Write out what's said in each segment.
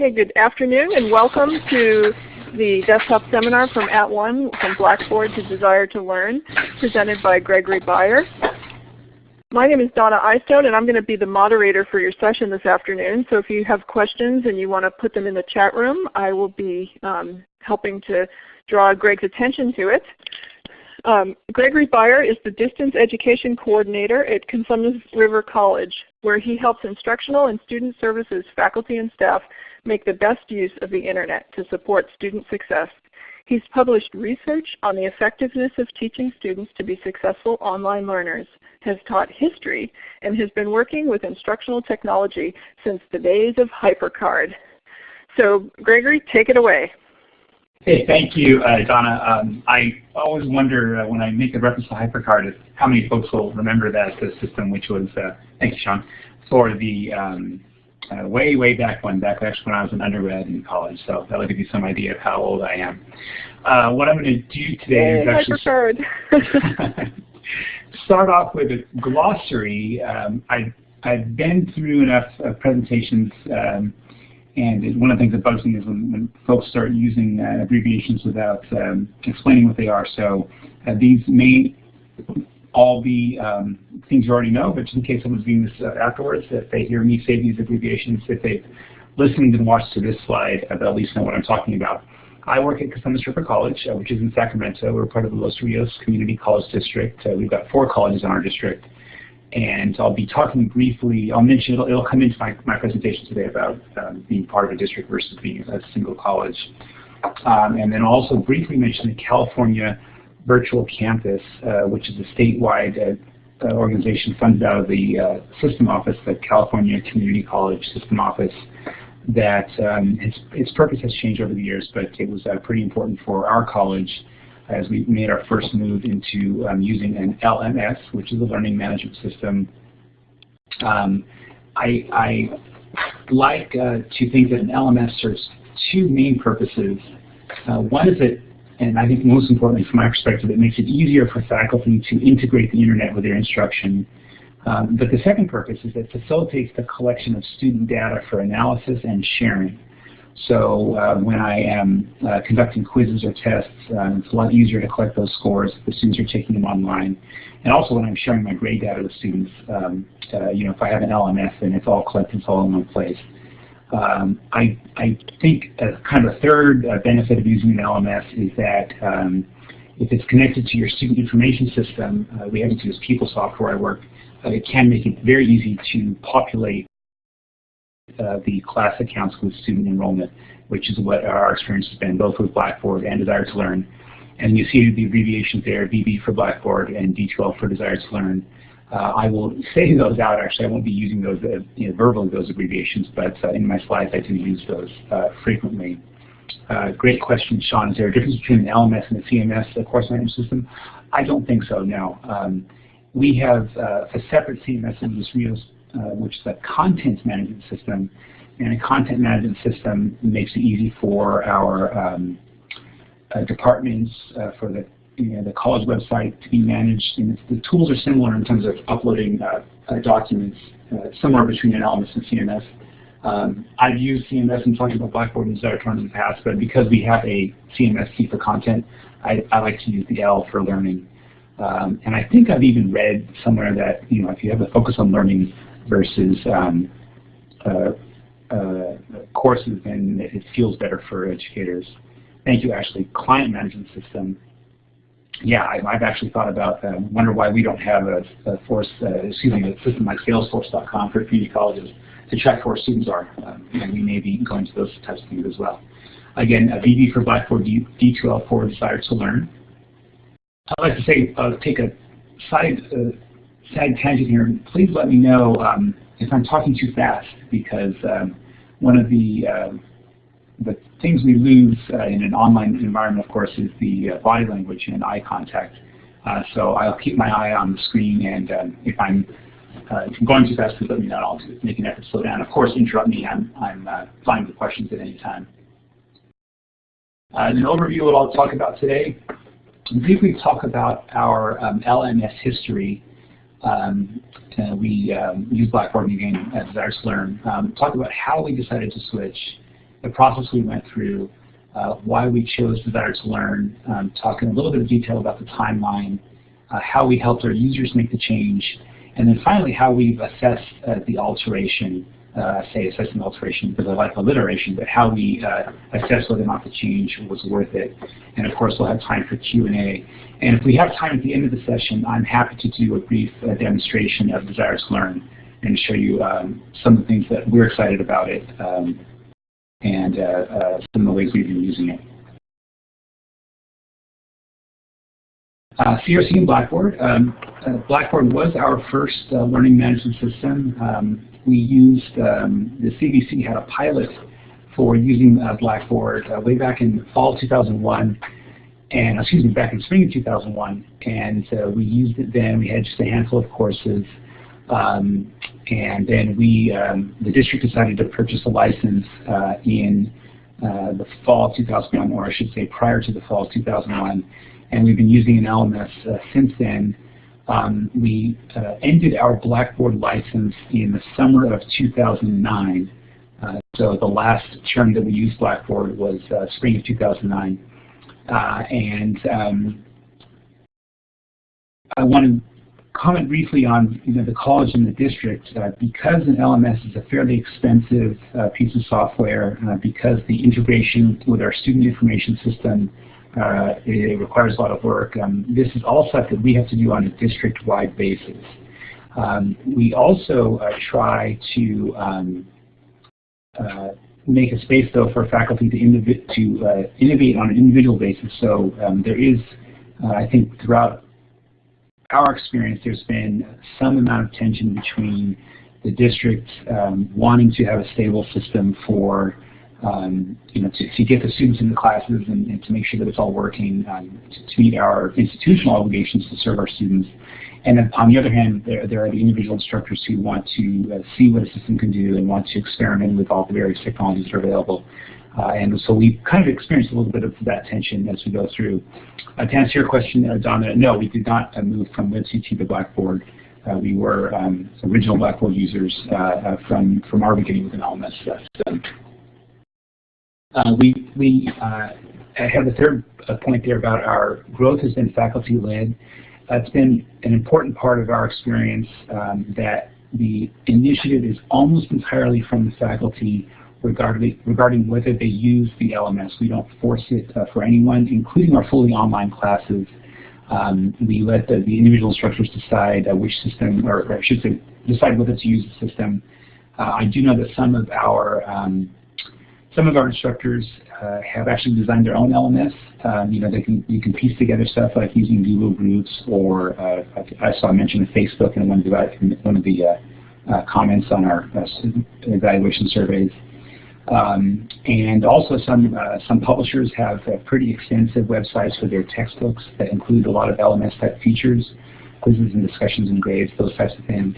Okay, good afternoon and welcome to the desktop seminar from At One from Blackboard to Desire to Learn presented by Gregory Beyer. My name is Donna Eystone and I'm going to be the moderator for your session this afternoon. So if you have questions and you want to put them in the chat room, I will be um, helping to draw Greg's attention to it. Um, Gregory Beyer is the Distance Education Coordinator at Cosumnes River College, where he helps instructional and student services faculty and staff make the best use of the Internet to support student success. He's published research on the effectiveness of teaching students to be successful online learners, has taught history, and has been working with instructional technology since the days of HyperCard. So Gregory, take it away. Hey, thank you, uh, Donna. Um, I always wonder uh, when I make a reference to HyperCard how many folks will remember that system, which was, uh, thank you, Sean, for the um, uh, way, way back when, back actually when I was an undergrad in college. So that'll give you some idea of how old I am. Uh, what I'm going to do today hey, is actually start off with a glossary. Um, I, I've been through enough uh, presentations, and one of the things that bugs me is when, when folks start using uh, abbreviations without um, explaining what they are. So uh, these may all be um, things you already know, but just in case someone's viewing this uh, afterwards, if they hear me say these abbreviations, if they've listened and watched to this slide, uh, they'll at least know what I'm talking about. I work at Cosumnes River College, uh, which is in Sacramento. We're part of the Los Rios Community College District. Uh, we've got four colleges in our district. And I'll be talking briefly, I'll mention, it'll, it'll come into my, my presentation today about um, being part of a district versus being a single college. Um, and then also briefly mention the California virtual campus, uh, which is a statewide uh, uh, organization funded out of the system office, the California Community College System Office, that um, its, its, purpose has changed over the years, but it was pretty important for our college as we made our first move into um, using an LMS, which is a learning management system. Um, I, I, like uh, to think that an LMS serves two main purposes. Uh, one is that and I think most importantly from my perspective, it makes it easier for faculty to integrate the internet with their instruction. Um, but the second purpose is that it facilitates the collection of student data for analysis and sharing. So uh, when I am uh, conducting quizzes or tests, uh, it's a lot easier to collect those scores if the students are taking them online. And also when I'm sharing my grade data with students, um, uh, you know, if I have an LMS, and it's all collected, it's all in one place. Um, I, I think a kind of a third uh, benefit of using an LMS is that um, if it's connected to your student information system, uh, we have to use PeopleSoft where I work, uh, it can make it very easy to populate uh, the class accounts with student enrollment, which is what our experience has been, both with Blackboard and Desire to Learn. And you see the abbreviations there, BB for Blackboard and D2L for Desire to Learn. Uh, I will say those out actually. I won't be using those uh, you know, verbally, those abbreviations, but uh, in my slides I do use those uh, frequently. Uh, great question, Sean. Is there a difference between an LMS and a CMS, a course management system? I don't think so, no. Um, we have a separate CMS in Los Rios, which is a content management system, and a content management system makes it easy for our um, departments, for the you know, the college website to be managed. And the tools are similar in terms of uploading uh, uh, documents, uh, somewhere between an LMS and CMS. Um, I've used CMS and about Blackboard and Desire in the past, but because we have a CMS key for content, I, I like to use the L for learning. Um, and I think I've even read somewhere that you know if you have a focus on learning versus um, uh, uh, courses, and it feels better for educators. Thank you, Ashley. Client management system yeah, I, have actually thought about. Um, wonder why we don't have a, a force, uh, excuse me, a system like Salesforce.com for community colleges to check where students are. Um, and we may be going to those types of things as well. Again, a BB for Blackboard, D, D2L for Desire to Learn. I'd like to say, uh, take a side, uh, side tangent here. Please let me know um, if I'm talking too fast because um, one of the uh, the things we lose uh, in an online environment, of course, is the uh, body language and eye contact. Uh, so I'll keep my eye on the screen, and um, if I'm uh, going too fast, please let me know. I'll make an effort to slow down. Of course, interrupt me. I'm I'm uh, fine with questions at any time. An overview of what I'll talk about today. Briefly talk about our um, LMS history. Um, we um, use Blackboard again at Learn. Um, talk about how we decided to switch the process we went through, uh, why we chose Desire to Learn, um, talking a little bit of detail about the timeline, uh, how we helped our users make the change, and then finally how we've assessed uh, the alteration, uh, say assessing alteration because I like alliteration, but how we uh, assess whether or not the change was worth it. And of course we'll have time for Q&A. And if we have time at the end of the session, I'm happy to do a brief uh, demonstration of Desire to Learn and show you um, some of the things that we're excited about it um, and uh, uh, some of the ways we've been using it. Uh, CRC and Blackboard. Um, uh, Blackboard was our first uh, learning management system. Um, we used, um, the CVC had a pilot for using uh, Blackboard way back in fall 2001 and excuse me, back in spring of 2001, and uh, we used it then. We had just a handful of courses, um, and then we, um, the district decided to purchase a license uh, in uh, the fall of 2001, or I should say prior to the fall of 2001, and we've been using an LMS uh, since then. Um, we uh, ended our Blackboard license in the summer of 2009. Uh, so the last term that we used Blackboard was uh, spring of 2009. Uh, and um, I want to comment briefly on you know, the college and the district. Uh, because an LMS is a fairly expensive uh, piece of software, because the integration with our student information system uh, it requires a lot of work. Um, this is all stuff that we have to do on a district-wide basis. Um, we also uh, try to um, uh, make a space, though, for faculty to, to uh, innovate on an individual basis. So um, there is, uh, I think, throughout our experience, there's been some amount of tension between the district um, wanting to have a stable system for um, you know, to, to, get the students in the classes and, and, to make sure that it's all working um, to, to, meet our institutional obligations to serve our students. And then on the other hand, there, there are the individual instructors who want to uh, see what a system can do and want to experiment with all the various technologies that are available. Uh, and so we kind of experienced a little bit of that tension as we go through. Uh, to answer your question, uh, Donna, no, we did not uh, move from WebCT to Blackboard. Uh, we were um, original Blackboard users from, from our beginning with an LMS system. Uh, we we uh, have a third point there about our growth has been faculty-led. It's been an important part of our experience um, that the initiative is almost entirely from the faculty regarding, regarding whether they use the LMS. We don't force it uh, for anyone, including our fully online classes. Um, we let the, the, individual instructors decide uh, which system, or, or, I should say, decide whether to use the system. Uh, I do know that some of our um, some of our instructors uh, have actually designed their own LMS. Um, you know, they can you can piece together stuff like using Google Groups, or uh, I saw mention of Facebook in one of the one of the uh, uh comments on our uh, evaluation surveys. Um, and also some uh, some publishers have pretty extensive websites for their textbooks that include a lot of LMS type features, quizzes and discussions and grades, those types of things.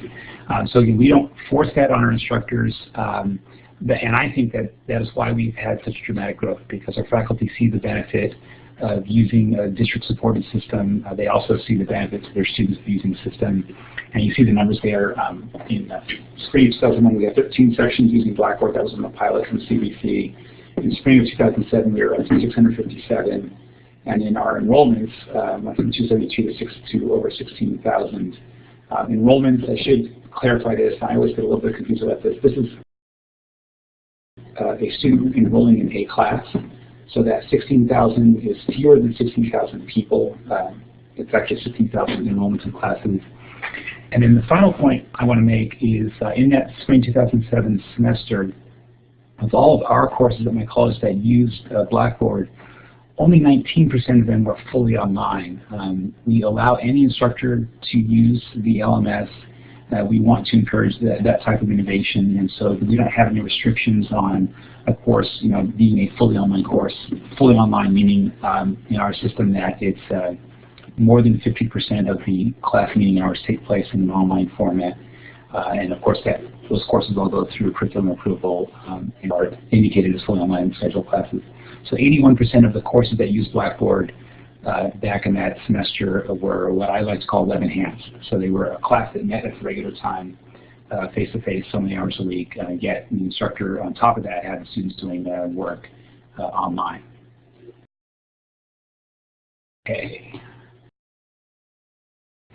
Um, so again, we don't force that on our instructors. Um, and I think that that is why we've had such dramatic growth because our faculty see the benefit of using a district-supported system. Uh, they also see the benefits of their students using the system. And you see the numbers there. Um, in uh, spring of 2001, we had 13 sections using Blackboard. That was in the pilot from CVC. In spring of 2007, we were at 657. And in our enrollments, um, from 272 to, to over 16,000. Um, enrollments, I should clarify this. I always get a little bit confused about this. This is uh, a student enrolling in a class. So that 16,000 is fewer than 16,000 people. Uh, it's actually 16,000 enrollments in classes. And then the final point I want to make is uh, in that spring 2007 semester, of all of our courses at my college that used uh, Blackboard, only 19% of them were fully online. Um, we allow any instructor to use the LMS we want to encourage that, that type of innovation, and so we don't have any restrictions on a course, you know, being a fully online course. Fully online meaning um, in our system that it's uh, more than 50% of the class meeting hours take place in an online format. Uh, and of course, that those courses all go through curriculum approval um, and are indicated as fully online scheduled classes. So 81% of the courses that use Blackboard back in that semester were what I like to call web enhanced. So they were a class that met at the regular time uh, face-to-face -face so many hours a week, uh, yet the instructor on top of that had the students doing uh, work uh, online. Okay.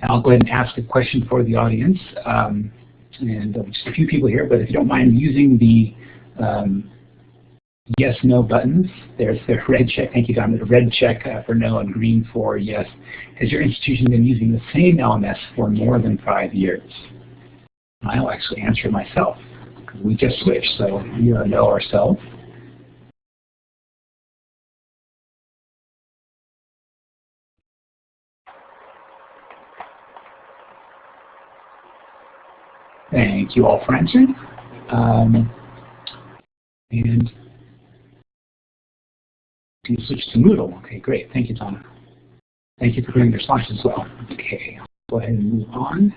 I'll go ahead and ask a question for the audience. Um, and just a few people here, but if you don't mind using the um, yes, no buttons. There's the red check, thank you Don, the red check uh, for no and green for yes. Has your institution been using the same LMS for more than five years? I'll actually answer myself. We just switched, so we are no ourselves. Thank you all for answering. Um, and you switch to Moodle? Okay, great. Thank you, Donna. Thank you for bringing your slides as well. Okay, go ahead and move on.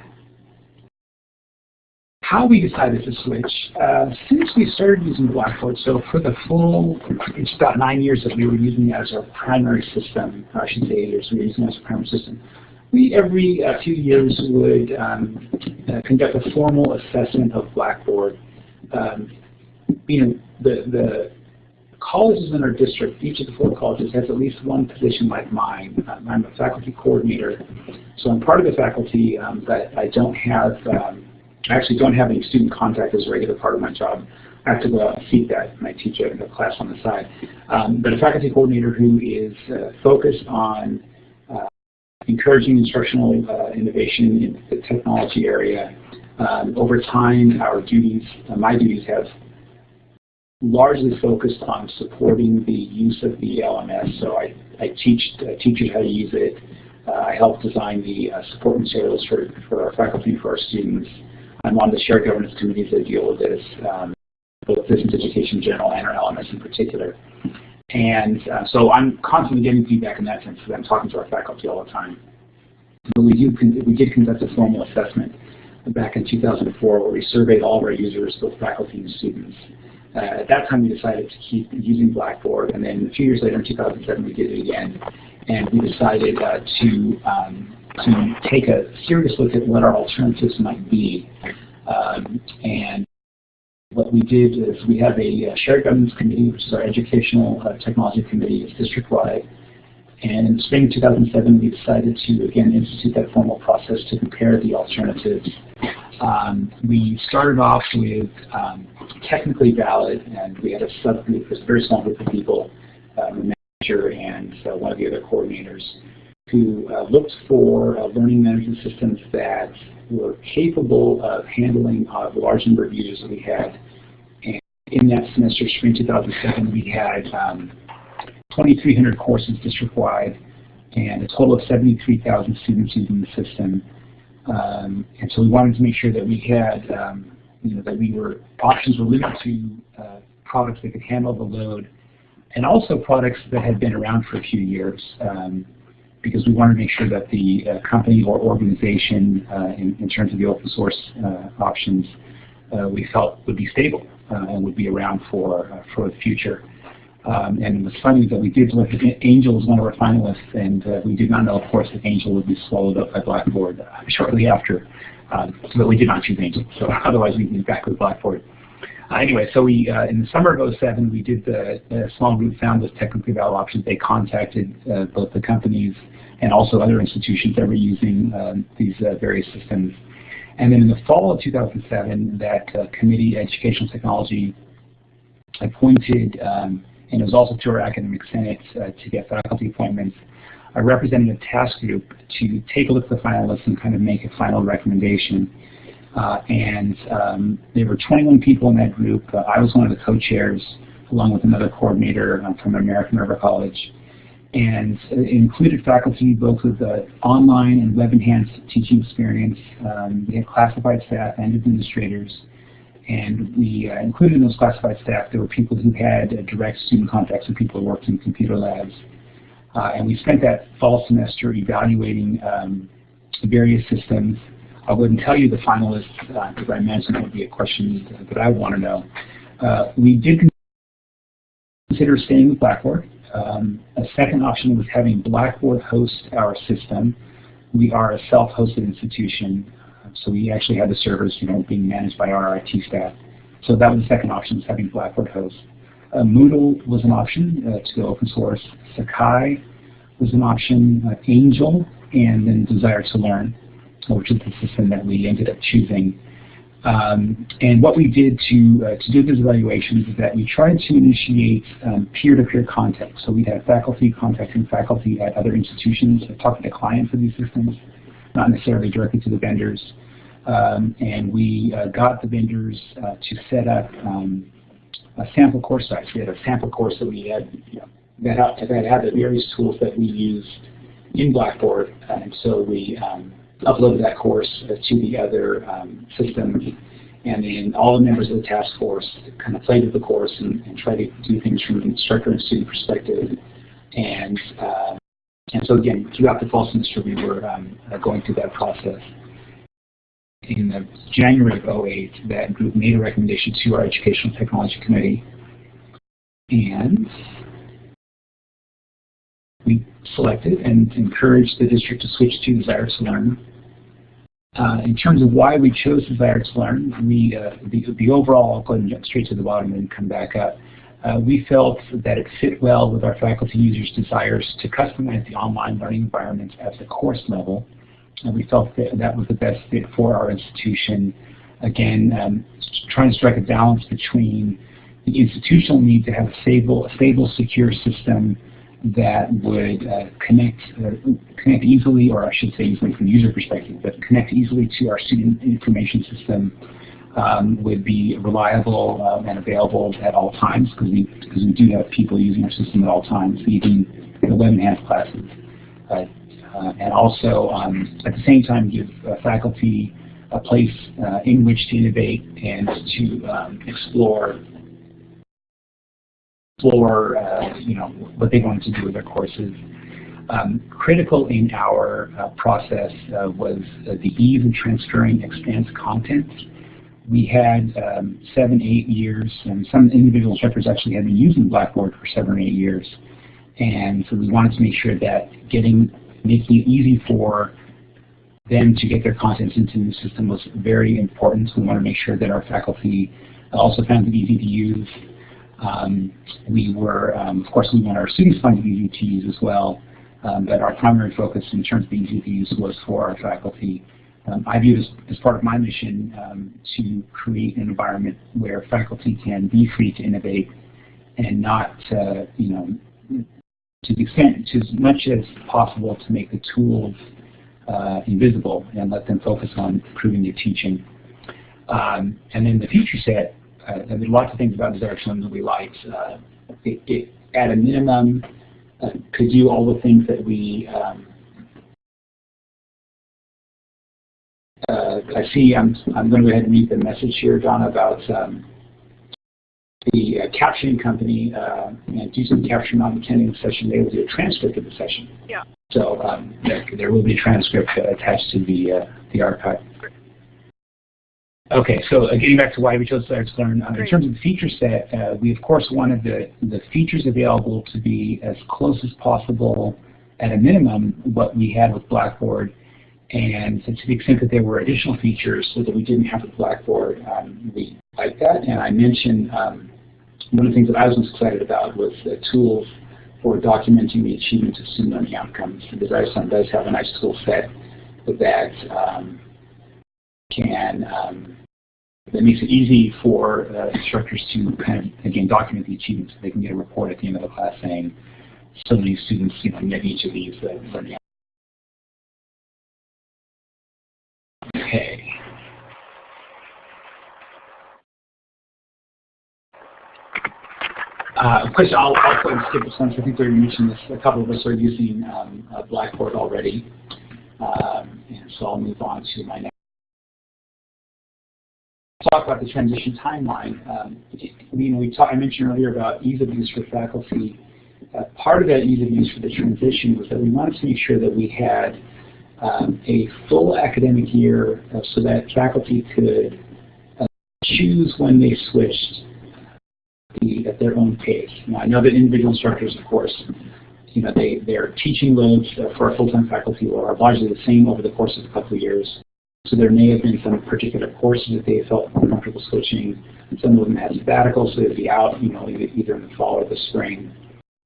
How we decided to switch, uh, since we started using Blackboard, so for the full, it's about nine years that we were using it as our primary system, I should say eight years we were using it as a primary system. We, every uh, few years, would um, uh, conduct a formal assessment of Blackboard. Um, you know, the, the colleges in our district, each of the four colleges has at least one position like mine. Um, I'm a faculty coordinator, so I'm part of the faculty, um, but I don't have, um, I actually don't have any student contact as a regular part of my job. I have to go out and seek that, and I teach a, a class on the side. Um, but a faculty coordinator who is uh, focused on uh, encouraging instructional uh, innovation in the technology area. Um, over time, our duties, uh, my duties have largely focused on supporting the use of the LMS. So I, I teach uh, teachers how to use it. Uh, I help design the uh, support materials for, for our faculty for our students. I'm on the shared governance committees that deal with this, um, both distance education in general and our LMS in particular. And uh, so I'm constantly getting feedback in that sense I'm talking to our faculty all the time. But we, do, we did conduct a formal assessment back in 2004 where we surveyed all of our users, both faculty and students. Uh, at that time, we decided to keep using Blackboard, and then a few years later, in 2007, we did it again, and we decided uh, to um, to take a serious look at what our alternatives might be. Um, and what we did is we have a, a shared governance committee, which is our educational uh, technology committee, it's district-wide. And in spring 2007, we decided to, again, institute that formal process to compare the alternatives um, we started off with um, technically valid, and we had a subgroup, a very small group of people, um, manager and uh, one of the other coordinators, who uh, looked for uh, learning management systems that were capable of handling uh, the large number of users that we had. And in that semester, spring 2007, we had um, 2,300 courses district-wide and a total of 73,000 students using the system. Um, and so we wanted to make sure that we had, um, you know, that we were, options were limited to uh, products that could handle the load and also products that had been around for a few years um, because we wanted to make sure that the uh, company or organization uh, in, in, terms of the open source uh, options uh, we felt would be stable uh, and would be around for, for the future. Um, and it was funny that we did look at Angel as one of our finalists, and uh, we did not know, of course, that Angel would be swallowed up by Blackboard uh, shortly after. Um, so we did not choose Angel, so otherwise we'd be back with Blackboard. Uh, anyway, so we uh, in the summer of 07, we did the, small group found those technically valid options. They contacted uh, both the companies and also other institutions that were using um, these uh, various systems. And then in the fall of 2007, that committee, Educational Technology, appointed um, and it was also to our academic senate uh, to get faculty appointments, a representative task group to take a look at the finalists and kind of make a final recommendation. Uh, and um, there were 21 people in that group. Uh, I was one of the co-chairs, along with another coordinator from American River College. And included faculty both with uh, online and web-enhanced teaching experience. Um, we had classified staff and administrators. And we uh, included in those classified staff, there were people who had direct student contacts and people who worked in computer labs. Uh, and we spent that fall semester evaluating um, various systems. I wouldn't tell you the finalists, because uh, I imagine that would be a question that I want to know. We did consider staying with Blackboard. Um, a second option was having Blackboard host our system. We are a self-hosted institution, so we actually had the servers, you know, being managed by our IT staff. So that was the second option, having Blackboard host. Uh, Moodle was an option uh, to go open source. Sakai was an option. Uh, Angel, and then Desire to Learn, which is the system that we ended up choosing. Um, and what we did to uh, to do those evaluations is that we tried to initiate um, peer-to-peer -peer contact. So we had faculty contacting faculty at other institutions, talking to clients of these systems, not necessarily directly to the vendors. Um, and we uh, got the vendors uh, to set up um, a sample course size. We had a sample course that we had you know, that, had, that had the various tools that we used in Blackboard, and so we um, uploaded that course uh, to the other um, system, and then all the members of the task force kind of played with the course and, and tried to do things from an instructor and student perspective. And uh, and so again, throughout the fall semester, we were um, uh, going through that process. In January of 08, that group made a recommendation to our Educational Technology Committee, and we selected and encouraged the district to switch to Desire to Learn. Uh, in terms of why we chose Desire to Learn, we, uh, the, the overall, I'll go and jump straight to the bottom and come back up. Uh, we felt that it fit well with our faculty users' desires to customize the online learning environment at the course level. And we felt that that was the best fit for our institution. Again, um, trying to strike a balance between the institutional need to have a stable, a stable secure system that would uh, connect uh, connect easily, or I should say easily from the user perspective, but connect easily to our student information system um, would be reliable um, and available at all times because we because we do have people using our system at all times, even in the web enhanced classes, uh, and also um, at the same time give uh, faculty a place uh, in which to innovate and to um, explore explore, uh, you know, what they wanted to do with their courses. Um, critical in our uh, process uh, was uh, the ease of transferring expanse content. We had um, seven, eight years, and some individual instructors actually had been using Blackboard for seven or eight years. And so we wanted to make sure that getting, making it easy for them to get their content into the system was very important. We want to make sure that our faculty also found it easy to use um, we were, um, of course, we want our students to find it easy to use as well, um, but our primary focus in terms of easy to use was for our faculty. Um, I view this as part of my mission um, to create an environment where faculty can be free to innovate and not, uh, you know, to the extent, to as much as possible to make the tools uh, invisible and let them focus on improving their teaching. Um, and then the feature set uh, there lots of things about Desire that we liked. Uh, it, it, at a minimum, uh, could do all the things that we um, uh, I see I'm, I'm going to go ahead and read the message here, Donna, about um, the uh, captioning company uh, and do some caption on attending the session. They will do a transcript of the session. Yeah. So um, there, there, will be a transcript attached to the, the archive. Okay, so uh, getting back to why we chose Desire to Learn, uh, in terms of the feature set, uh, we of course wanted the, the features available to be as close as possible, at a minimum, what we had with Blackboard. And so to the extent that there were additional features so that we didn't have with Blackboard, um, we liked that. And I mentioned um, one of the things that I was most excited about was the tools for documenting the achievements of student learning outcomes. The Desire does have a nice tool set that um, can um, that makes it easy for uh, instructors to kind of again document the achievements. They can get a report at the end of the class saying so many students you know met each of these uh, learning. Okay. Uh, of course, I'll, I'll go and skip this one. I think we mentioned this. A couple of us are using um, Blackboard already, um, and so I'll move on to my next talk about the transition timeline. Um, I mean, we talk, I mentioned earlier about ease of use for faculty. Uh, part of that ease of use for the transition was that we wanted to make sure that we had um, a full academic year uh, so that faculty could uh, choose when they switched at their own pace. Now, I know that individual instructors, of course, you know, they, their teaching loads for our full-time faculty are largely the same over the course of a couple of years. So there may have been some particular courses that they felt more comfortable switching. Some of them had sabbaticals, so they'd be out, you know, either in the fall or the spring.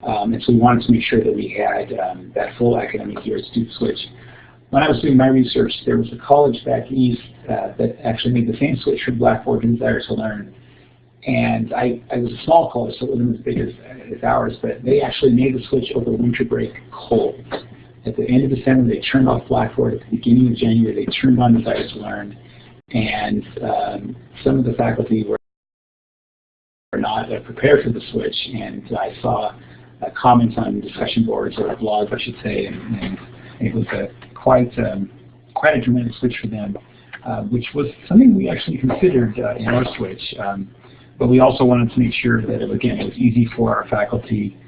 Um, and so we wanted to make sure that we had um, that full academic year to switch. When I was doing my research, there was a college back east uh, that actually made the same switch from Blackboard and Desire to Learn. And I, I was a small college, so it wasn't as big as, as ours, but they actually made the switch over winter break cold. At the end of December, they turned off Blackboard. At the beginning of January, they turned on Desire to Learn. And um, some of the faculty were not uh, prepared for the switch, and I saw uh, comments on discussion boards or blogs, I should say, and, and it was a quite um, quite a dramatic switch for them, uh, which was something we actually considered uh, in our switch. Um, but we also wanted to make sure that, it, again, it was easy for our faculty.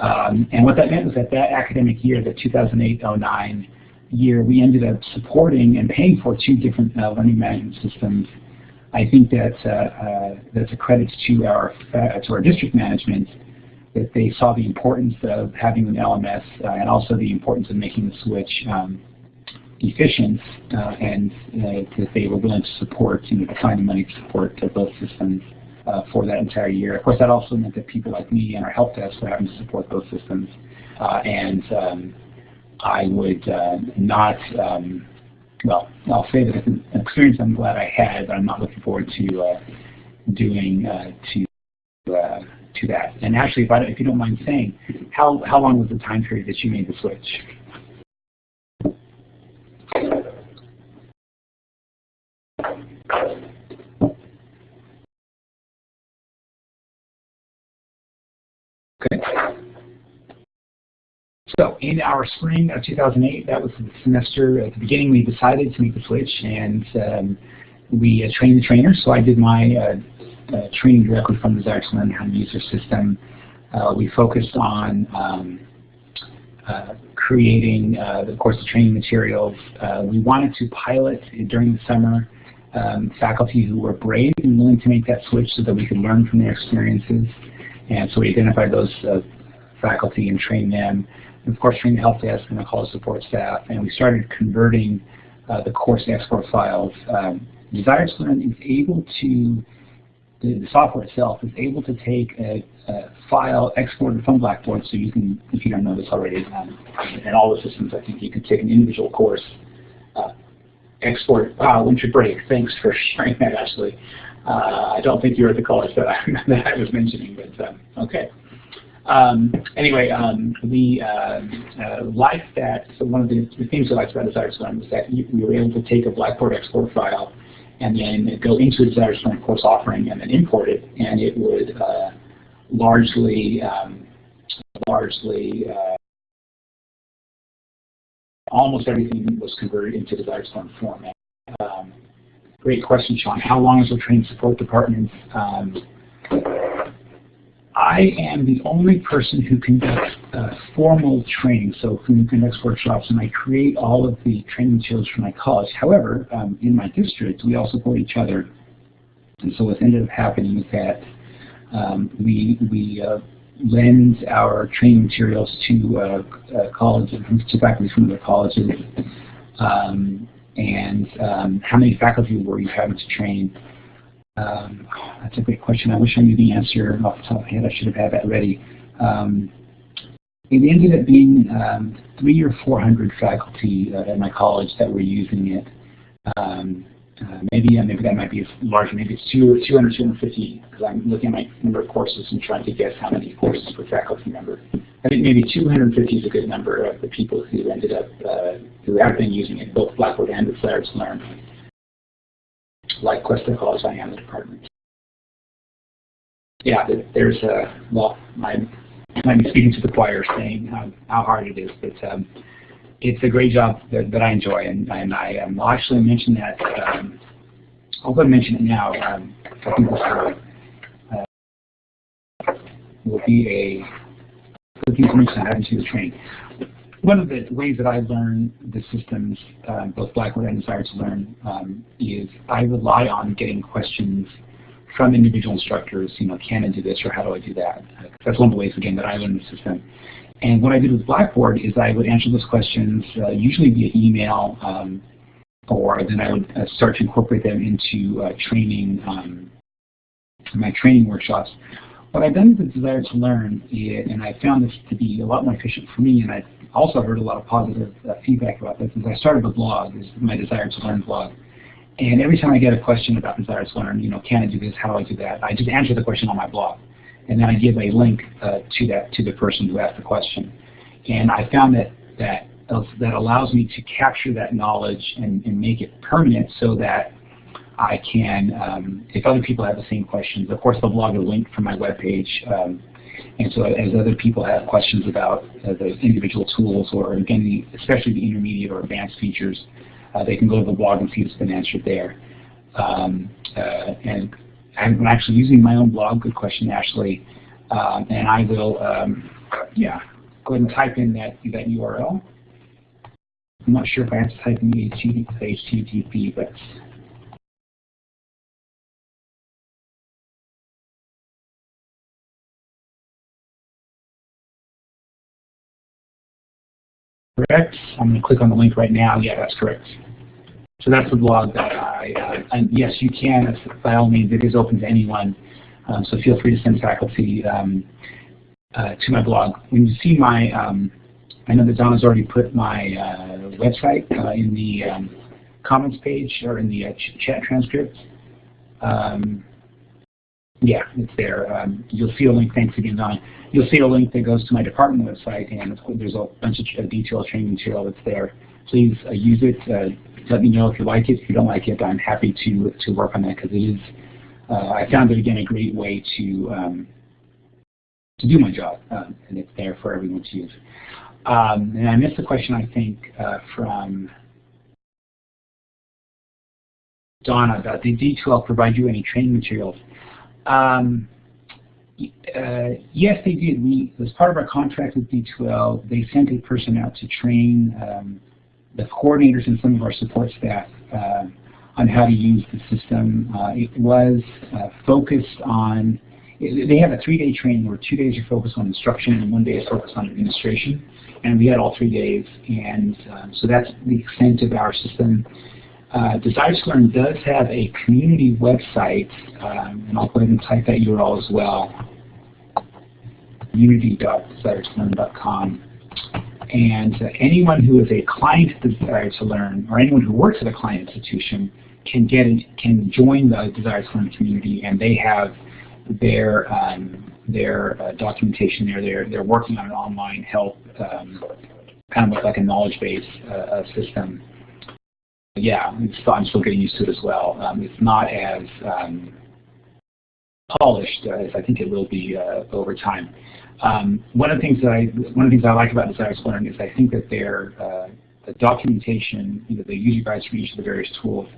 Um, and what that meant was that that academic year, the 2008-09 year, we ended up supporting and paying for two different uh, learning management systems. I think that uh, uh, that's a credit to our uh, to our district management that they saw the importance of having an LMS and also the importance of making the switch um, efficient uh, and uh, that they were willing to support, you know, to find the money to support both systems uh, for that entire year. Of course, that also meant that people like me and our help desk were having to support both systems. and um, I would not, um, well, I'll say that it's an experience I'm glad I had, but I'm not looking forward to doing to to that. And actually, if, I, if you don't mind saying, how, how long was the time period that you made the switch? Okay. So in our spring of 2008, that was the semester, at the beginning we decided to make the switch and um, we uh, trained the trainers. So I did my uh, uh, training directly from the to Learn to system. Uh, we focused on um, uh, creating, uh, of course, the training materials. we wanted to pilot during the summer um, faculty who were brave and willing to make that switch so that we could learn from their experiences. And so we identified those faculty and trained them. Of course, the help desk and the college support staff. And we started converting uh, the course export files. Um, Desire to Learn is able to, the, software itself is able to take a, a, file exported from Blackboard. So you can, if you don't know this already, um, in all the systems, I think you can take an individual course, uh, export, wow, winter break. Thanks for sharing that, Ashley. Uh, I don't think you were at the college that I, that I was mentioning, but um, okay. Um, anyway, um, we uh, uh, that. So one of the, the things we liked about Desire to Learn was that you, we were able to take a Blackboard export file and then go into a Desire to Learn course offering and then import it, and it would uh, largely, um, largely, uh, almost everything was converted into Desire to Learn format. Um, Great question, Sean. How long is the training support department? I am the only person who conducts uh, formal training, so who conducts workshops, and I create all of the training materials for my college. However, um, in my district, we all support each other, and so what ended up happening is that um, we we uh, lend our training materials to uh, uh colleges, to faculty from the colleges. Um, and um, how many faculty were you having to train? Um, that's a great question. I wish I knew the answer off the top of my head. I should have had that ready. Um, it ended up being um, three or four hundred faculty uh, at my college that were using it. Um, uh, maybe uh, maybe that might be a larger. Maybe it's two, 200, 250 because I'm looking at my number of courses and trying to guess how many courses per faculty member. I think maybe 250 is a good number of the people who ended up, uh, who have been using it, both Blackboard and the to Learn, like Cuesta College, I am the department. Yeah, there's a, well, I might be speaking to the choir saying how, how hard it is, but um, it's a great job that, that I enjoy, and, and I um, will actually mention that, um, I'll go mention it now. Um, I think this will, uh, will be a looking for information on to the training. One of the ways that I learn the systems, uh, both Blackboard and Desire to Learn, um, is I rely on getting questions from individual instructors, you know, can I do this or how do I do that? That's one of the ways, again, that I learn the system. And what I did with Blackboard is I would answer those questions, uh, usually via email, um, or then I would uh, start to incorporate them into uh, training, um, my training workshops. What I've done with desire to learn, and I found this to be a lot more efficient for me, and I also heard a lot of positive uh, feedback about this, is I started a blog, is my desire to learn blog. And every time I get a question about desire to learn, you know, can I do this, how do I do that, I just answer the question on my blog. And then I give a link uh, to that to the person who asked the question. And I found that that that allows me to capture that knowledge and, and make it permanent so that I can, um, if other people have the same questions, of course they'll blog a link from my webpage. Um, and so as other people have questions about uh, the individual tools or again, especially the intermediate or advanced features, uh, they can go to the blog and see it's been answered there. Um, uh, and I'm actually using my own blog, good question Ashley, um, and I will, um, yeah, go ahead and type in that, that URL. I'm not sure if I have to type in the HTTP, but correct. I'm going to click on the link right now. Yeah, that's correct. So that's the blog that I, uh, and yes, you can, by all means, it is open to anyone. Um, so feel free to send faculty um, uh, to my blog. When you see my, um, I know that Donna's already put my uh, website uh, in the um, comments page or in the uh, ch chat transcript. Um, yeah, it's there. Um, you'll see a link. Thanks again, Don. You'll see a link that goes to my department website, and there's a bunch of detailed training material that's there. Please uh, use it. Uh, let me know if you like it. If you don't like it, I'm happy to to work on that because it is. Uh, I found it again a great way to um, to do my job, uh, and it's there for everyone to use. Um, and I missed a question, I think, uh, from Donna about did D2L provide you any training materials? Um, uh, yes, they did. We, as part of our contract with D2L, they sent a person out to train um, the coordinators and some of our support staff uh, on how to use the system. Uh, it was uh, focused on, they have a three-day training where two days are focused on instruction and one day is focused on administration. And we had all three days, and um, so that's the extent of our system. Uh, Desire to Learn does have a community website, um, and I'll go ahead and type that URL as well, community.desire2learn.com. And uh, anyone who is a client of Desire to Learn, or anyone who works at a client institution, can get in, can join the Desire to Learn community, and they have their um, their uh, documentation there. They're they're working on an online help, um, kind of like a knowledge base uh, system. Yeah, I'm still getting used to it as well. Um, it's not as um, polished as I think it will be uh, over time. Um, one of the things that I one of the things I like about Desire Learn is I think that their uh, the documentation, you know, the user guides for each of the various tools,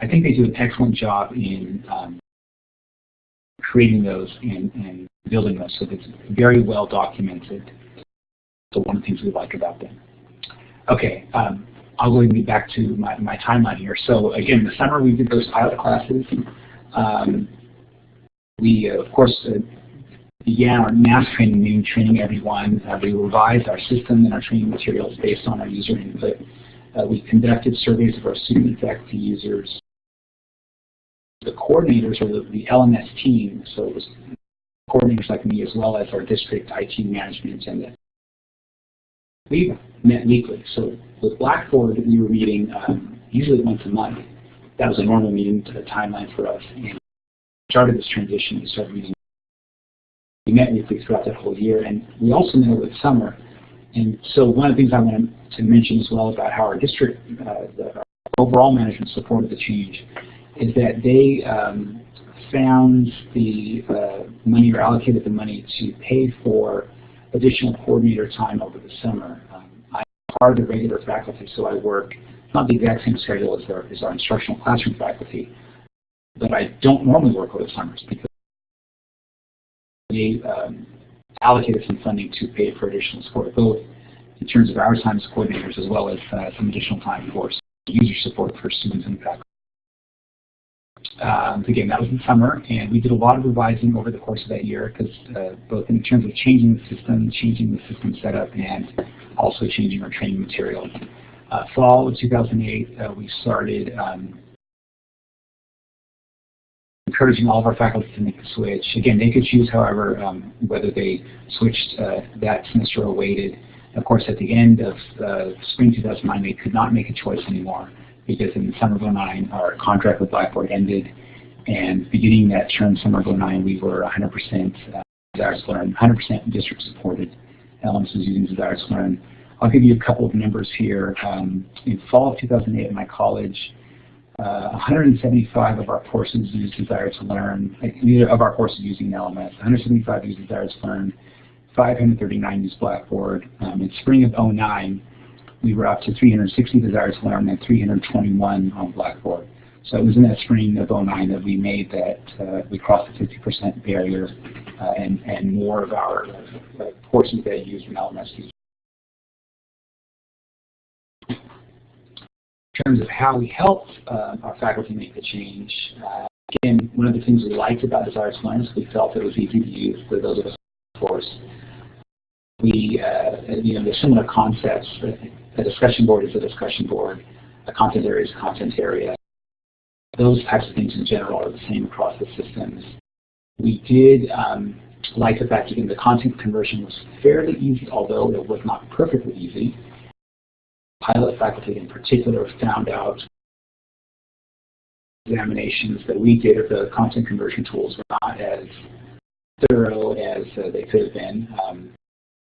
I think they do an excellent job in um, creating those and, and, building those so it's very well documented. So one of the things we like about them. Okay, um, I'll go and back to my, my timeline here. So again, the summer we did those pilot classes. Um, we, uh, of course, uh, began our mass training, meaning training everyone. Uh, we revised our system and our training materials based on our user input. Uh, we conducted surveys of our student faculty users. The coordinators, or the, the LMS team, so it was coordinators like me as well as our district IT management and the we met weekly. So with Blackboard, we were meeting um, usually once a month. That was a normal meeting to the timeline for us. And started this transition. We started meeting we met weekly throughout that whole year, and we also met with summer. And so one of the things I wanted to mention as well about how our district, uh, the, overall management supported the change, is that they um, found the uh, money or allocated the money to pay for additional coordinator time over the summer. Um, part of the regular faculty, so I work not the exact same schedule as our, as our instructional classroom faculty, but I don't normally work over the summers because they um, allocated some funding to pay for additional support, both in terms of our time as coordinators as well as uh, some additional time for user support for students and faculty. Um, again, that was in summer, and we did a lot of revising over the course of that year, because uh, both in terms of changing the system, changing the system setup, and also changing our training materials. Uh, fall of 2008, uh, we started um, encouraging all of our faculty to make the switch. Again, they could choose, however, um, whether they switched uh, that semester or waited. Of course, at the end of uh, spring 2009, they could not make a choice anymore because in the summer of 09, our contract with Blackboard ended. And beginning that term, summer of 09, we were 100% uh, Desire to Learn, 100% district supported. LMS was using Desire to Learn. I'll give you a couple of numbers here. Um, in fall of 2008 at my college, uh, 175 of our courses use Desire to Learn, of our courses using LMS, 175 use Desire to Learn, 539 use Blackboard. Um, in spring of 09, we were up to 360 Desire to Learn and 321 on Blackboard. So it was in that spring of 09 that we made that, uh, we crossed the 50% barrier uh, and, and more of our uh, courses that used an LMS use terms of how we helped uh, our faculty make the change, uh, again, one of the things we liked about Desire to Learn is we felt it was easy to use for those of us in the course. We, uh, you know, there's similar concepts. A discussion board is a discussion board. A content area is a content area. Those types of things in general are the same across the systems. We did um, like the fact that the content conversion was fairly easy, although it was not perfectly easy pilot faculty in particular found out examinations that we did of the content conversion tools were not as thorough as uh, they could have been. Um,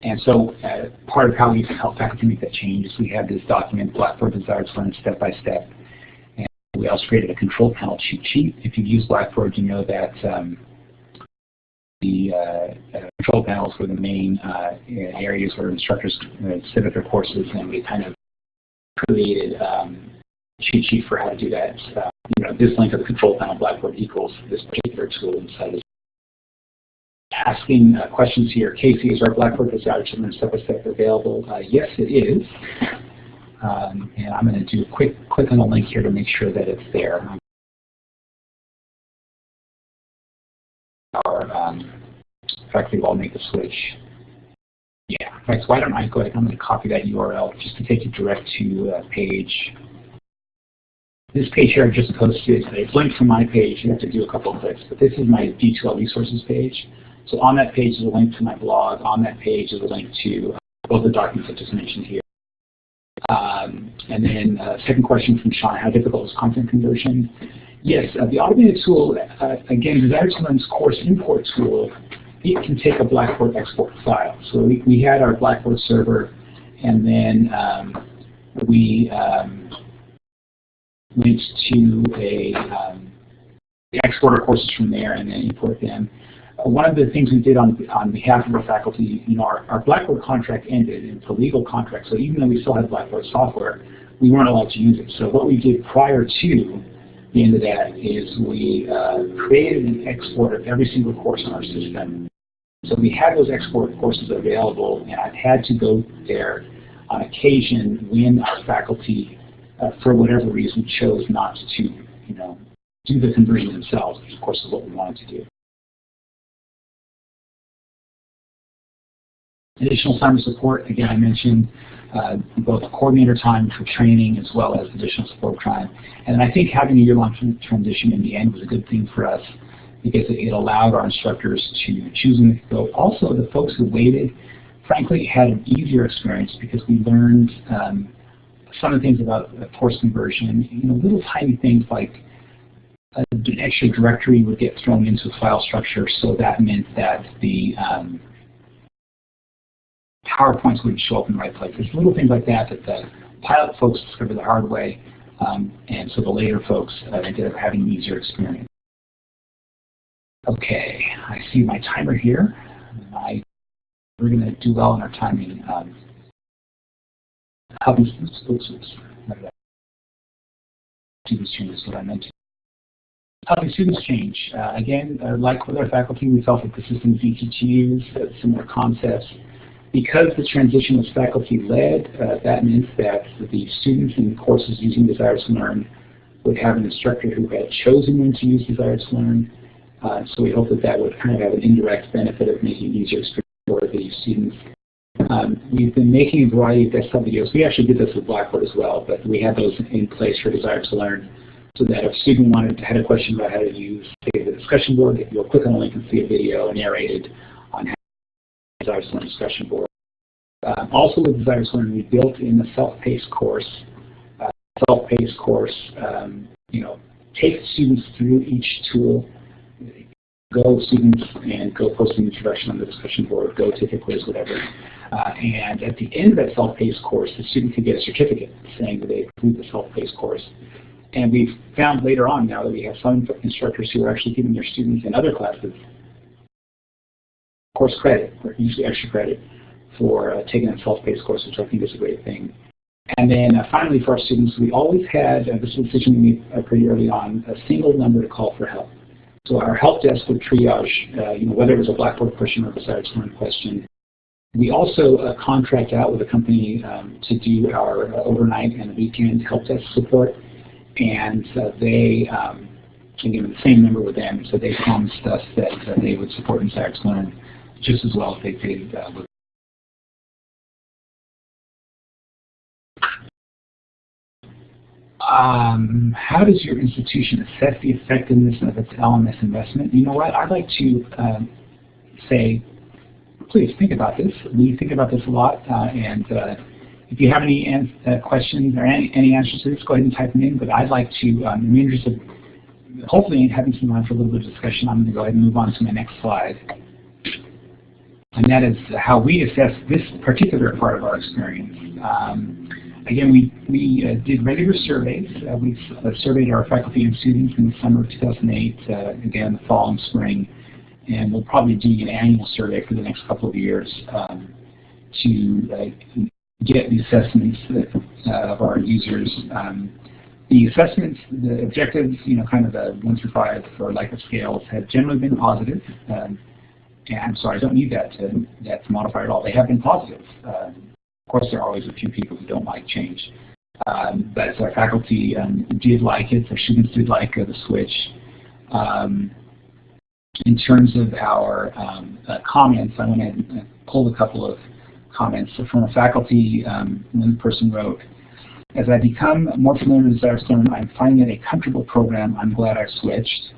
and so uh, part of how we can help faculty make that change is we have this document, Blackboard Desires Learn Step by Step. And we also created a control panel cheat sheet. If you've used Blackboard, you know that um, the uh, uh control panels were the main uh, areas where instructors uh, up their courses and we kind of created um, cheat sheet for how to do that. You know, this link of the control panel Blackboard equals this particular tool inside of Asking uh, questions here. Casey, is our Blackboard Desire to Learn step-by-step available? Uh, yes, it is. Um, and I'm going to do a quick click on the link here to make sure that it's there. Our um, faculty will make the switch. Yeah, right, so why don't I go ahead, I'm going to copy that URL just to take you direct to a page. This page here I just posted, it's linked from my page, you have to do a couple of clicks, but this is my D2L resources page. So on that page is a link to my blog, on that page is a link to uh, both the documents I just mentioned here. Um, and then uh, second question from Sean, how difficult is content conversion? Yes, uh, the automated tool, uh, again, Learn's course import tool it can take a Blackboard export file. So we, we had our Blackboard server, and then um, we um, went to a um, export our courses from there and then import them. One of the things we did on, on behalf of our faculty, you know, our, our Blackboard contract ended, it's a legal contract, so even though we still had Blackboard software, we weren't allowed to use it. So what we did prior to the end of that is we uh, created an export of every single course on our system so we had those export courses available, and I've had to go there on occasion when our faculty, uh, for whatever reason, chose not to, you know, do the conversion themselves, which of course is what we wanted to do. Additional of support, again, I mentioned uh, both coordinator time for training as well as additional support time. And I think having a year-long transition in the end was a good thing for us because it allowed our instructors to choose and go. Also, the folks who waited, frankly, had an easier experience because we learned um, some of the things about course conversion, you know, little tiny things like an extra directory would get thrown into file structure, so that meant that the um, PowerPoints wouldn't show up in the right place. There's little things like that that the pilot folks discovered the hard way, um, and so the later folks uh, ended up having an easier experience. Okay, I see my timer here. I, we're going to do well in our timing. Um, oops, students change is what I meant. Helping students change. Uh, again, uh, like with our faculty, we felt that the system easy to use, uh, similar concepts. Because the transition was faculty-led, uh, that meant that the students in courses using Desire to Learn would have an instructor who had chosen when to use Desire to Learn, uh, so we hope that that would kind of have an indirect benefit of making it easier for the students. Um, we've been making a variety of desktop videos. We actually did this with Blackboard as well, but we had those in place for Desire to Learn so that if a student wanted had a question about how to use, say, the discussion board, you'll click on the link and see a video narrated Learn discussion board. Uh, also with Learn, we built in the self-paced course. Uh, self-paced course, um, you know, take students through each tool go students and go post an introduction on the discussion board, go take a quiz, whatever. Uh, and at the end of that self-paced course, the student can get a certificate saying that they completed the self-paced course. And we've found later on now that we have some instructors who are actually giving their students in other classes course credit, or usually extra credit, for uh, taking a self-paced course, which I think is a great thing. And then uh, finally for our students, we always had, uh, this decision we made uh, pretty early on, a single number to call for help. So our help desk would triage, uh, you know, whether it was a Blackboard question or a Desire to Learn question. We also uh, contract out with a company um, to do our overnight and weekend help desk support, and they, um, again, the same number with them, so they promised us that they would support Desire to Learn just as well as they did uh, with Um, how does your institution assess the effectiveness of its LMS investment? You know what? I'd like to um, say, please think about this. We think about this a lot, uh, and uh, if you have any uh, questions or any, any, answers to this, go ahead and type them in. But I'd like to, um, in the interest of hopefully having some time for a little bit of discussion, I'm going to go ahead and move on to my next slide. And that is how we assess this particular part of our experience. Um, Again, we, we uh, did regular surveys. Uh, we uh, surveyed our faculty and students in the summer of 2008, uh, again, the fall and spring, and we'll probably do an annual survey for the next couple of years um, to uh, get the assessments uh, of our users. Um, the assessments, the objectives, you know, kind of the one through five for Likert scales have generally been positive. Um, I'm sorry, I don't need that to, that to modify at all. They have been positive. Um, of course, there are always a few people who don't like change. Um, but our faculty um, did like it, our students did like uh, the switch. Um, in terms of our um, uh, comments, I went and pulled a couple of comments. So from a faculty, um, one person wrote, as I become more familiar with Learn, I'm finding it a comfortable program. I'm glad I switched.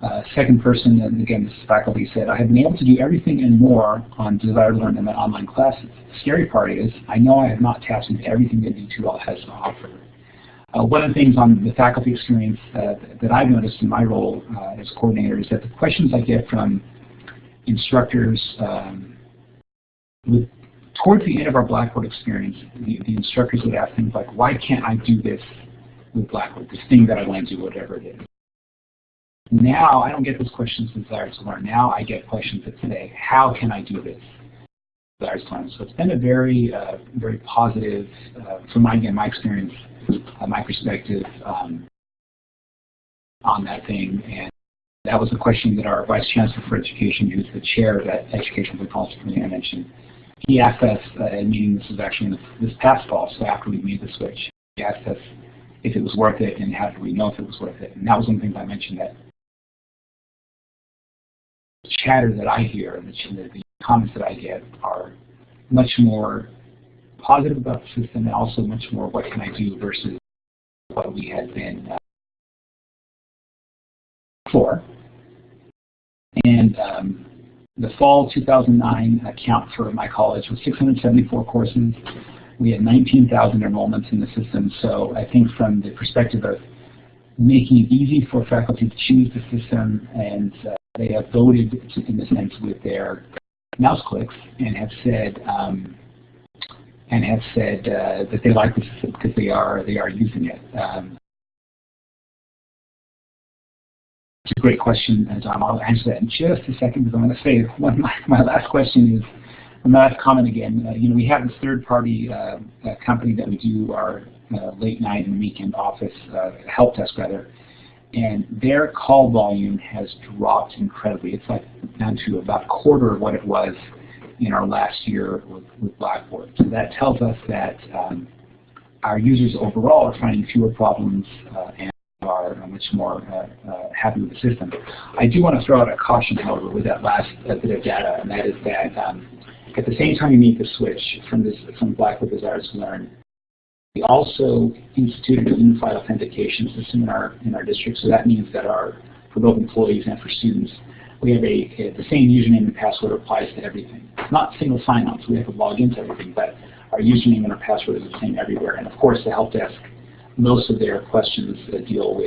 Uh, second person, and again, this faculty said, I have been able to do everything and more on Desire to Learn in my online classes. The scary part is, I know I have not tapped into everything that D2L has to offer. Uh, one of the things on the faculty experience uh, that I've noticed in my role uh, as coordinator is that the questions I get from instructors um, with, towards the end of our Blackboard experience, the, the instructors would ask things like, why can't I do this with Blackboard, this thing that I want to do, whatever it is. Now I don't get those questions Desire to Learn. Now I get questions that say, how can I do this? Desire to Learn. So it's been a very, uh, very positive, uh, from my, again, my experience, uh, my perspective um, on that thing. And that was a question that our Vice Chancellor for Education, who's the chair of that Education for Policy Committee I mentioned, he asked us uh, at a meeting, this was actually the, this past fall, so after we made the switch, he asked us if it was worth it and how did we know if it was worth it. And that was one of the things I mentioned that chatter that I hear and the, the comments that I get are much more positive about the system and also much more what can I do versus what we had been uh, for. And um, the fall 2009 account for my college was 674 courses. We had 19,000 enrollments in the system. So I think from the perspective of making it easy for faculty to choose the system and uh, they have voted, in a sense, with their mouse clicks and have said um, and have said uh, that they like the system because they are they are using it. Um, it's a great question, and Tom. I'll answer that in just a second because I'm going to say one my, my last question is my last comment again. Uh, you know, we have this third-party uh, uh company that we do our uh, late night and weekend office uh, help desk rather and their call volume has dropped incredibly. It's like down to about a quarter of what it was in our last year with, with Blackboard. So that tells us that um, our users overall are finding fewer problems uh, and are much more uh, uh, happy with the system. I do want to throw out a caution, however, with that last bit of data, and that is that um, At the same time you made the switch from this from Blackboard Desires to Learn, we also instituted a unified authentication system in our in our district. So that means that our for both employees and for students, we have a, the same username and password applies to everything. It's not single sign-on, so we have to log into everything, but our username and our password is the same everywhere. And of course, the help desk, most of their questions uh, deal with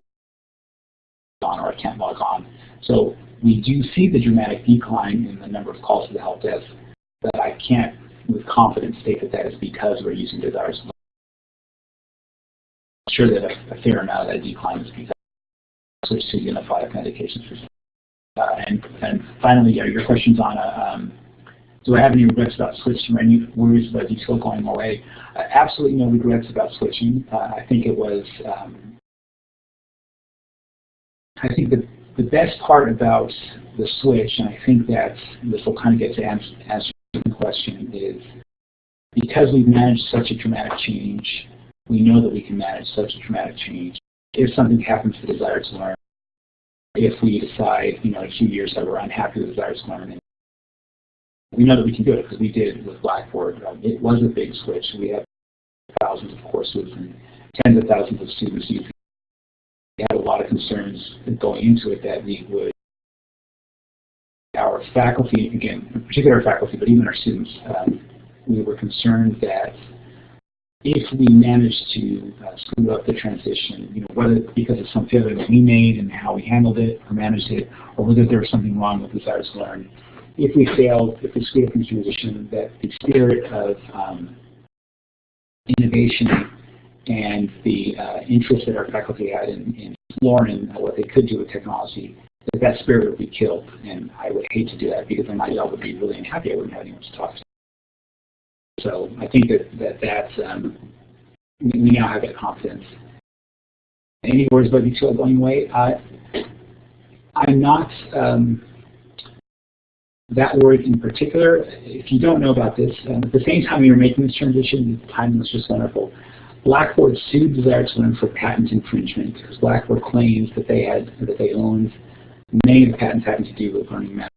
on or I can't log on. So we do see the dramatic decline in the number of calls to the help desk, but I can't with confidence state that that is because we're using Desires. Sure that a, a fair amount of that decline is because to unified authentication system. Uh, and, and finally, uh, your questions on um, do I have any regrets about switching or any worries about D2L going away? Uh, absolutely no regrets about switching. Uh, I think it was, um, I think the, the best part about the switch, and I think that this will kind of get to answer, answer the question, is because we've managed such a dramatic change, we know that we can manage such a dramatic change. If something happens to desire to learn, if we decide, you know, in a few years that we're unhappy with desire to learn we know that we can do it because we did with Blackboard. Um, it was a big switch. We had thousands of courses and tens of thousands of students using. We had a lot of concerns going into it that we would, our faculty, again, in particular our faculty, but even our students, um, we were concerned that if we managed to uh, screw up the transition, you know, whether because of some failure that we made and how we handled it or managed it, or whether there was something wrong with the Desires to Learn, if we failed, if we screwed up in transition, that the spirit of um, innovation and the uh, interest that our faculty had in, in exploring what they could do with technology, that that spirit would be killed. And I would hate to do that because then my job would be really unhappy. I wouldn't have anyone to talk to. So I think that, that that's, um, we now have that confidence. Any words about D2L going away? Uh, I'm not, um, that worried in particular, if you don't know about this, um, at the same time you were making this transition, the timing was just wonderful. Blackboard sued Desire for patent infringement because Blackboard claims that they had that they owned many of the patents having to do with learning methods.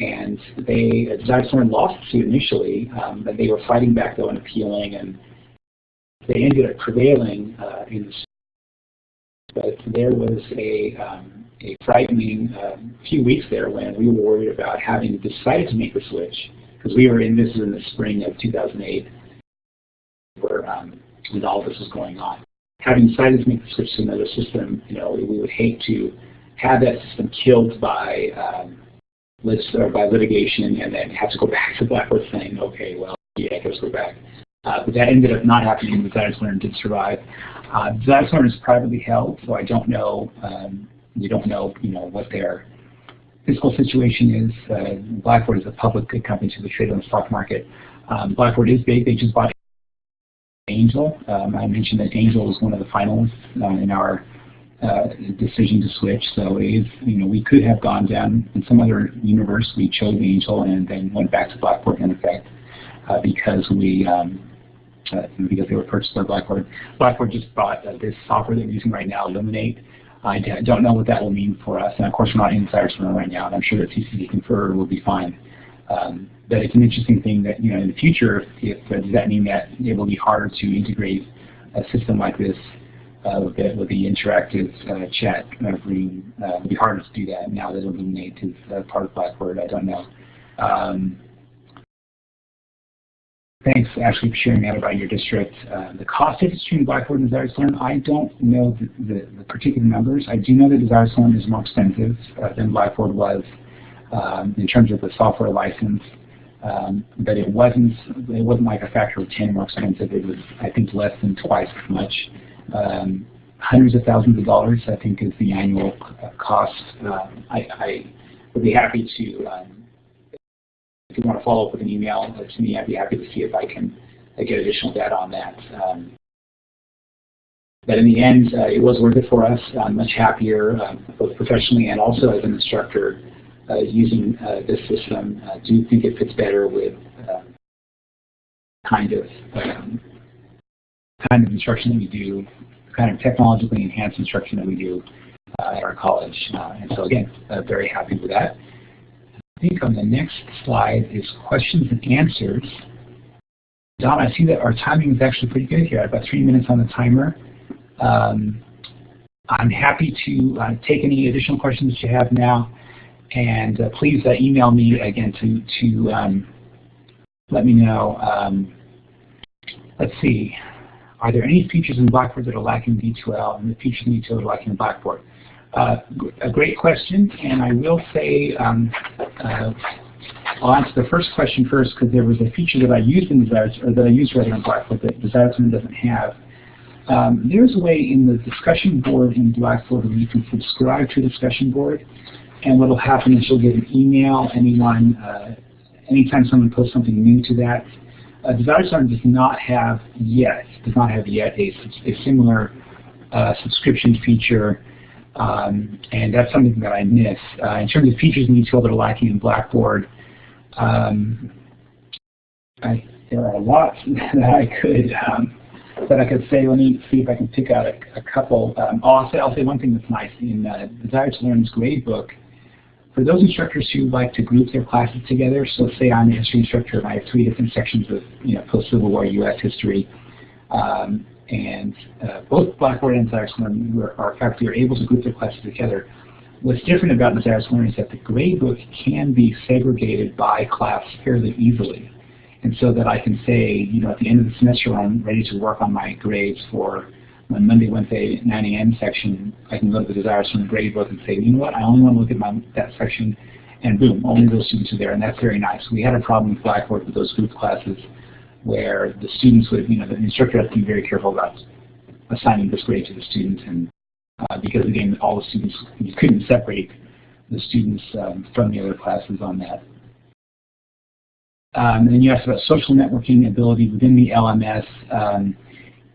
And they uh, Desire lost the suit initially, um, but they were fighting back though and appealing, and they ended up prevailing uh, in the suit. But there was a um, a frightening uh, few weeks there when we were worried about having decided to make the switch because we were in this is in the spring of 2008 where um, when all this was going on. Having decided to make the switch to another system, you know, we would hate to have that system killed by um, or by litigation and then have to go back to Blackboard saying, okay, well, yeah, let's go back. Uh, but that ended up not happening. Desire to Learn did survive. Uh, Learn is privately held, so I don't know um, we don't know, you know, what their fiscal situation is. Uh, Blackboard is a public company, so they trade on the stock market. Um, Blackboard is big. They just bought Angel. Um, I mentioned that Angel was one of the finalists uh, in our uh, decision to switch. So is, you know, we could have gone down in some other universe. We chose Angel and then went back to Blackboard in effect uh, because we um, uh, because they were purchased by Blackboard. Blackboard just bought uh, this software that we're using right now, Elluminate. I don't know what that will mean for us. And of course, we're not insiders from it right now, and I'm sure that CCC Confer will be fine. Um, but it's an interesting thing that, you know, in the future, if, does that mean that it will be harder to integrate a system like this with, the, with the interactive uh, chat? Uh, it'd be harder to do that now that Elluminate is uh, part of Blackboard. I don't know. Um, Thanks, Ashley, for sharing that about your district. Uh, the cost difference between Blackboard and Desire Learn, I don't know the, the, the, particular numbers. I do know that Desire Learn is more expensive uh, than Blackboard was um, in terms of the software license. Um, but it wasn't it wasn't like a factor of 10 more expensive. It was, I think, less than twice as much. Um, hundreds of thousands of dollars, I think, is the annual cost. Um, I, I, would be happy to um, if you want to follow up with an email to me, I'd be happy to see if I can uh, get additional data on that. Um, but in the end, uh, it was worth it for us. I'm much happier, uh, both professionally and also as an instructor, uh, using uh, this system. I do think it fits better with uh, kind of um, kind of instruction that we do, kind of technologically enhanced instruction that we do at our college. and so again, very happy with that. I think on the next slide is questions and answers. Don, I see that our timing is actually pretty good here. I've got three minutes on the timer. Um, I'm happy to uh, take any additional questions that you have now, and uh, please uh, email me again to to um, let me know. Um, let's see. Are there any features in Blackboard that are lacking in D2L and the features in D2L that are lacking in Blackboard? Uh, a great question, and I will say um, uh, I'll answer the first question first because there was a feature that I used in Desire, or that I used rather in Blackboard that Desire doesn't have. Um, there's a way in the discussion board in Blackboard where you can subscribe to a discussion board, and what will happen is you'll get an email anyone, uh, anytime someone posts something new to that. Uh, Desire Learn does not have yet, does not have yet a, a similar uh, subscription feature, um, and that's something that I miss. Uh, in terms of features and D2L that are lacking in Blackboard, um, I, there are a lot that I could um, that I could say. Let me see if I can pick out a, a couple. Um, I'll say I'll say one thing that's nice in uh, Desire to Learn's gradebook. For those instructors who like to group their classes together, so say I'm a history instructor and I have three different sections of you know post-Civil War U.S. history, um, and uh, both Blackboard and Desire to Learn are faculty are able to group their classes together. What's different about Desire to Learn is that the gradebook can be segregated by class fairly easily. And so that I can say, you know, at the end of the semester I'm ready to work on my grades for my Monday, Wednesday, 9 a.m. section, I can go to the Desire to Learn gradebook and say, you know what, I only want to look at my, that section, and boom, only those students are there, and that's very nice. We had a problem with Blackboard with those group classes where the students would, you know, the instructor has to be very careful about assigning this grade to the students, and uh, because again, all the students, you couldn't separate the students um, from the other classes on that. Um, and then you asked about social networking ability within the LMS. Um,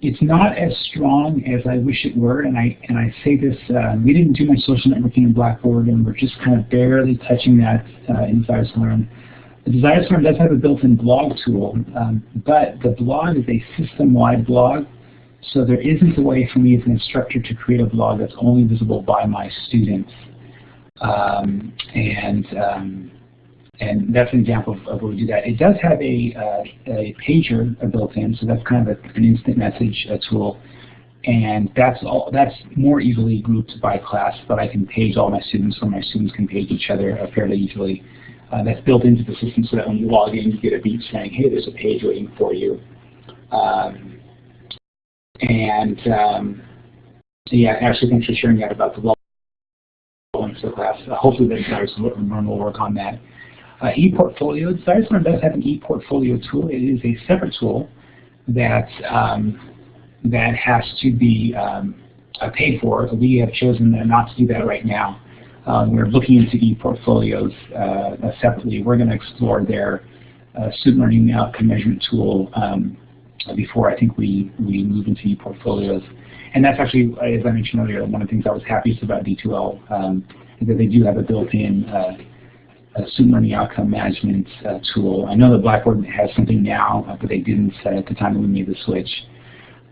it's not as strong as I wish it were, and I and I say this: uh, we didn't do much social networking in Blackboard, and we're just kind of barely touching that uh, in Desire2Learn. The Desire2Learn does have a built-in blog tool, um, but the blog is a system-wide blog, so there isn't a way for me as an instructor to create a blog that's only visible by my students. Um, and um, and that's an example of, of where we do that. It does have a, uh, a pager built in, so that's kind of a, an instant message tool. And that's all. That's more easily grouped by class, but I can page all my students, or my students can page each other uh, fairly easily. Uh, that's built into the system so that when you log in, you get a beep saying, "Hey, there's a page waiting for you." Um, and um, yeah, actually, thanks for sharing that about the login to the class. Uh, hopefully, the guys will work on that. Uh, ePortfolio, Desire2Learn does have an ePortfolio tool. It is a separate tool that um, that has to be um, uh, paid for. We have chosen not to do that right now. Um, we're looking into ePortfolios uh, separately. We're going to explore their uh, student learning outcome measurement tool um, before I think we, we move into ePortfolios. And that's actually, as I mentioned earlier, one of the things I was happiest about D2L um, is that they do have a built-in uh, student learning outcome management uh, tool. I know that Blackboard has something now, uh, but they didn't uh, at the time we made the switch.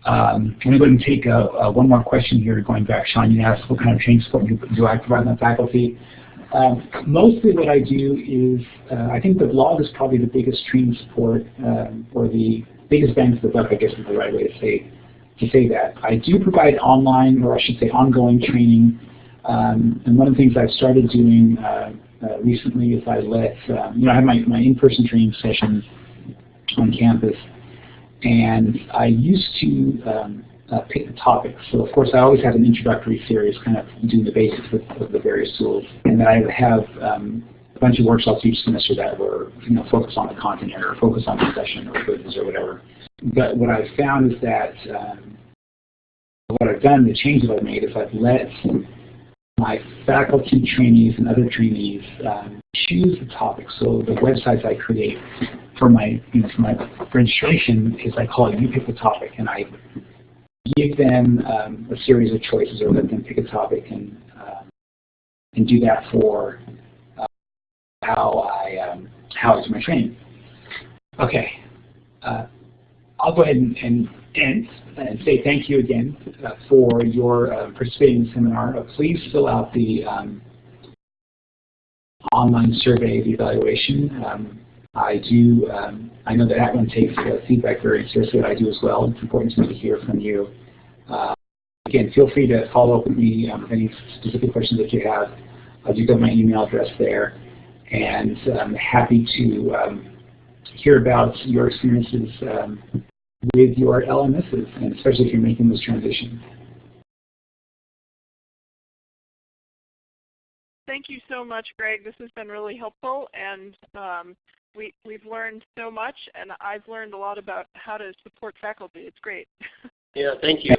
Um, I'm going to go and take uh, one more question here, going back. Sean, you asked what kind of training support do, do I provide my faculty? Um, mostly what I do is, uh, I think the blog is probably the biggest training support, um, or the biggest bang for the buck, I guess is the right way to say, to say that. I do provide online, or I should say ongoing training, um, and one of the things I've started doing uh, recently is I let, um, you know, I have my, my in-person training sessions on campus, and I used to um, uh, pick the topics. So of course I always have an introductory series, kind of doing the basics of, of the various tools, and then I would have um, a bunch of workshops each semester that were, you know, focused on the content area, or focused on discussion or quizzes or whatever. But what I've found is that um, what I've done, the change that I've made is I've let my faculty trainees and other trainees um, choose the topic. So the websites I create for my, you know, for my registration is I call it you pick the topic, and I give them um, a series of choices or let them pick a topic and uh, and do that for uh, how I um, how I do my training. Okay, uh, I'll go ahead and, and end and say thank you again uh, for your uh, participating in the seminar. Uh, please fill out the um, online survey evaluation. Um, I do, um, I know that @ONE takes uh, feedback very seriously, I do as well. It's important to me to hear from you. Uh, again, feel free to follow up with me um, with any specific questions that you have. I do got my email address there, and I'm happy to um, hear about your experiences um, with your LMSs, and especially if you're making this transition. Thank you so much, Greg. This has been really helpful, and um, we, we've learned so much, and I've learned a lot about how to support faculty. It's great. Yeah, thank you.